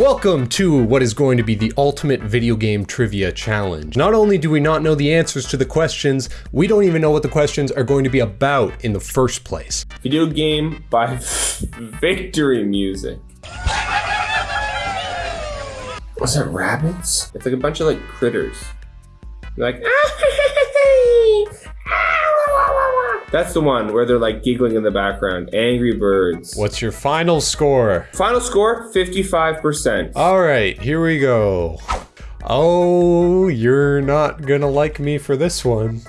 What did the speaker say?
Welcome to what is going to be the ultimate video game trivia challenge. Not only do we not know the answers to the questions, we don't even know what the questions are going to be about in the first place. Video game by Victory Music. Was that rabbits? It's like a bunch of like critters. They're like, that's the one where they're like giggling in the background. Angry Birds. What's your final score? Final score 55%. All right, here we go. Oh, you're not gonna like me for this one.